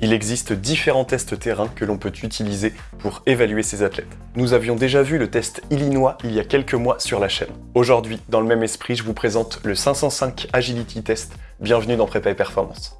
Il existe différents tests terrain que l'on peut utiliser pour évaluer ces athlètes. Nous avions déjà vu le test Illinois il y a quelques mois sur la chaîne. Aujourd'hui, dans le même esprit, je vous présente le 505 Agility Test. Bienvenue dans Prépa et Performance.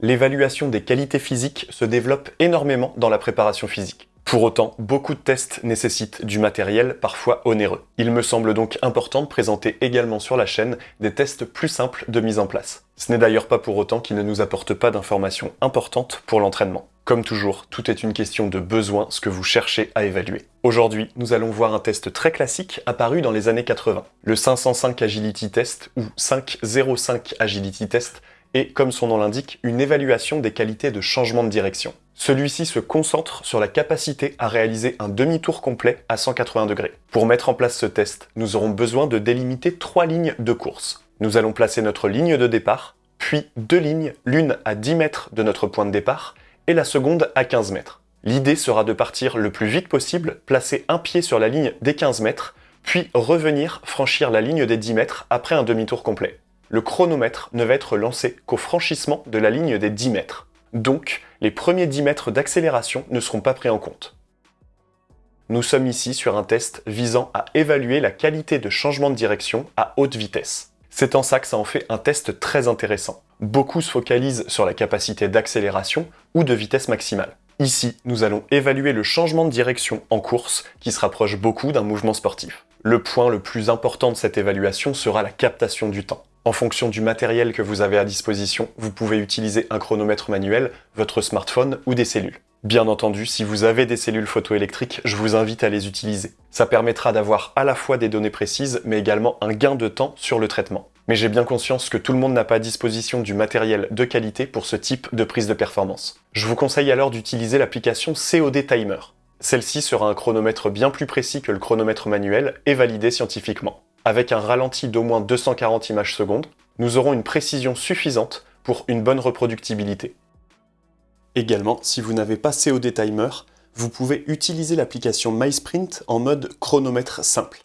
L'évaluation des qualités physiques se développe énormément dans la préparation physique. Pour autant, beaucoup de tests nécessitent du matériel parfois onéreux. Il me semble donc important de présenter également sur la chaîne des tests plus simples de mise en place. Ce n'est d'ailleurs pas pour autant qu'ils ne nous apportent pas d'informations importantes pour l'entraînement. Comme toujours, tout est une question de besoin, ce que vous cherchez à évaluer. Aujourd'hui, nous allons voir un test très classique apparu dans les années 80. Le 505 Agility Test ou 505 Agility Test est, comme son nom l'indique, une évaluation des qualités de changement de direction. Celui-ci se concentre sur la capacité à réaliser un demi-tour complet à 180 degrés. Pour mettre en place ce test, nous aurons besoin de délimiter trois lignes de course. Nous allons placer notre ligne de départ, puis deux lignes, l'une à 10 mètres de notre point de départ et la seconde à 15 mètres. L'idée sera de partir le plus vite possible, placer un pied sur la ligne des 15 mètres, puis revenir franchir la ligne des 10 mètres après un demi-tour complet. Le chronomètre ne va être lancé qu'au franchissement de la ligne des 10 mètres. Donc, les premiers 10 mètres d'accélération ne seront pas pris en compte. Nous sommes ici sur un test visant à évaluer la qualité de changement de direction à haute vitesse. C'est en ça que ça en fait un test très intéressant. Beaucoup se focalisent sur la capacité d'accélération ou de vitesse maximale. Ici, nous allons évaluer le changement de direction en course qui se rapproche beaucoup d'un mouvement sportif. Le point le plus important de cette évaluation sera la captation du temps. En fonction du matériel que vous avez à disposition, vous pouvez utiliser un chronomètre manuel, votre smartphone ou des cellules. Bien entendu, si vous avez des cellules photoélectriques, je vous invite à les utiliser. Ça permettra d'avoir à la fois des données précises, mais également un gain de temps sur le traitement. Mais j'ai bien conscience que tout le monde n'a pas à disposition du matériel de qualité pour ce type de prise de performance. Je vous conseille alors d'utiliser l'application COD Timer. Celle-ci sera un chronomètre bien plus précis que le chronomètre manuel et validé scientifiquement avec un ralenti d'au moins 240 images secondes, nous aurons une précision suffisante pour une bonne reproductibilité. Également, si vous n'avez pas COD Timer, vous pouvez utiliser l'application MySprint en mode chronomètre simple.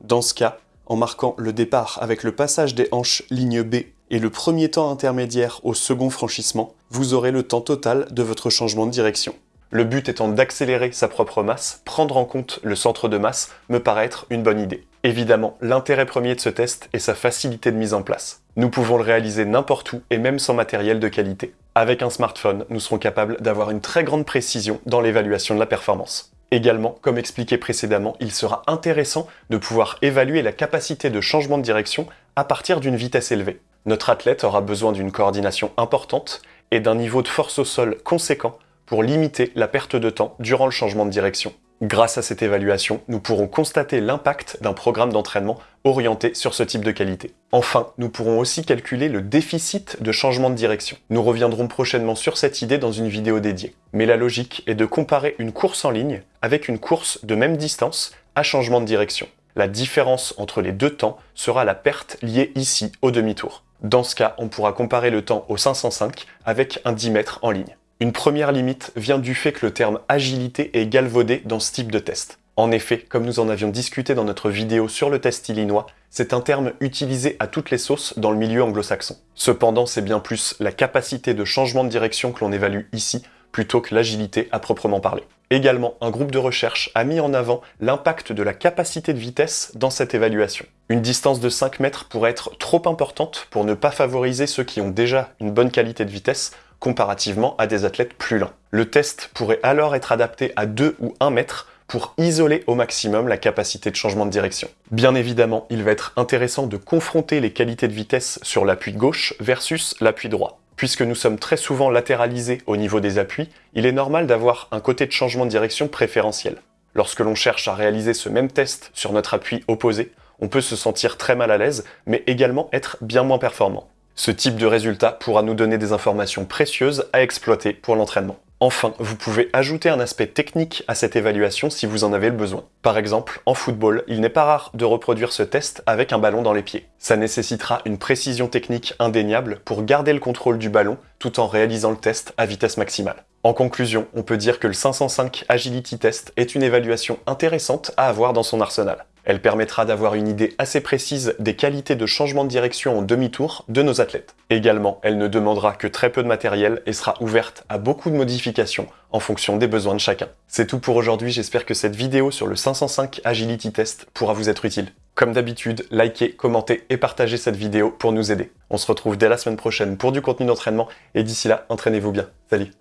Dans ce cas, en marquant le départ avec le passage des hanches ligne B et le premier temps intermédiaire au second franchissement, vous aurez le temps total de votre changement de direction. Le but étant d'accélérer sa propre masse, prendre en compte le centre de masse me paraît être une bonne idée. Évidemment, l'intérêt premier de ce test est sa facilité de mise en place. Nous pouvons le réaliser n'importe où et même sans matériel de qualité. Avec un smartphone, nous serons capables d'avoir une très grande précision dans l'évaluation de la performance. Également, comme expliqué précédemment, il sera intéressant de pouvoir évaluer la capacité de changement de direction à partir d'une vitesse élevée. Notre athlète aura besoin d'une coordination importante et d'un niveau de force au sol conséquent pour limiter la perte de temps durant le changement de direction. Grâce à cette évaluation, nous pourrons constater l'impact d'un programme d'entraînement orienté sur ce type de qualité. Enfin, nous pourrons aussi calculer le déficit de changement de direction. Nous reviendrons prochainement sur cette idée dans une vidéo dédiée. Mais la logique est de comparer une course en ligne avec une course de même distance à changement de direction. La différence entre les deux temps sera la perte liée ici au demi-tour. Dans ce cas, on pourra comparer le temps au 505 avec un 10 mètres en ligne. Une première limite vient du fait que le terme agilité est galvaudé dans ce type de test. En effet, comme nous en avions discuté dans notre vidéo sur le test illinois, c'est un terme utilisé à toutes les sauces dans le milieu anglo-saxon. Cependant, c'est bien plus la capacité de changement de direction que l'on évalue ici, plutôt que l'agilité à proprement parler. Également, un groupe de recherche a mis en avant l'impact de la capacité de vitesse dans cette évaluation. Une distance de 5 mètres pourrait être trop importante pour ne pas favoriser ceux qui ont déjà une bonne qualité de vitesse comparativement à des athlètes plus lents. Le test pourrait alors être adapté à 2 ou 1 mètre pour isoler au maximum la capacité de changement de direction. Bien évidemment, il va être intéressant de confronter les qualités de vitesse sur l'appui gauche versus l'appui droit. Puisque nous sommes très souvent latéralisés au niveau des appuis, il est normal d'avoir un côté de changement de direction préférentiel. Lorsque l'on cherche à réaliser ce même test sur notre appui opposé, on peut se sentir très mal à l'aise, mais également être bien moins performant. Ce type de résultat pourra nous donner des informations précieuses à exploiter pour l'entraînement. Enfin, vous pouvez ajouter un aspect technique à cette évaluation si vous en avez le besoin. Par exemple, en football, il n'est pas rare de reproduire ce test avec un ballon dans les pieds. Ça nécessitera une précision technique indéniable pour garder le contrôle du ballon tout en réalisant le test à vitesse maximale. En conclusion, on peut dire que le 505 Agility Test est une évaluation intéressante à avoir dans son arsenal. Elle permettra d'avoir une idée assez précise des qualités de changement de direction en demi-tour de nos athlètes. Également, elle ne demandera que très peu de matériel et sera ouverte à beaucoup de modifications en fonction des besoins de chacun. C'est tout pour aujourd'hui, j'espère que cette vidéo sur le 505 Agility Test pourra vous être utile. Comme d'habitude, likez, commentez et partagez cette vidéo pour nous aider. On se retrouve dès la semaine prochaine pour du contenu d'entraînement et d'ici là, entraînez-vous bien. Salut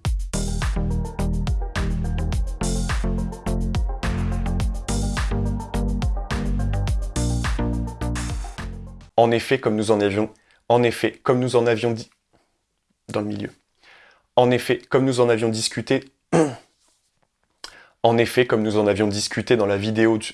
En effet, comme nous en avions, en effet, comme nous en avions dit dans le milieu. En effet, comme nous en avions discuté, en effet, comme nous en avions discuté dans la vidéo du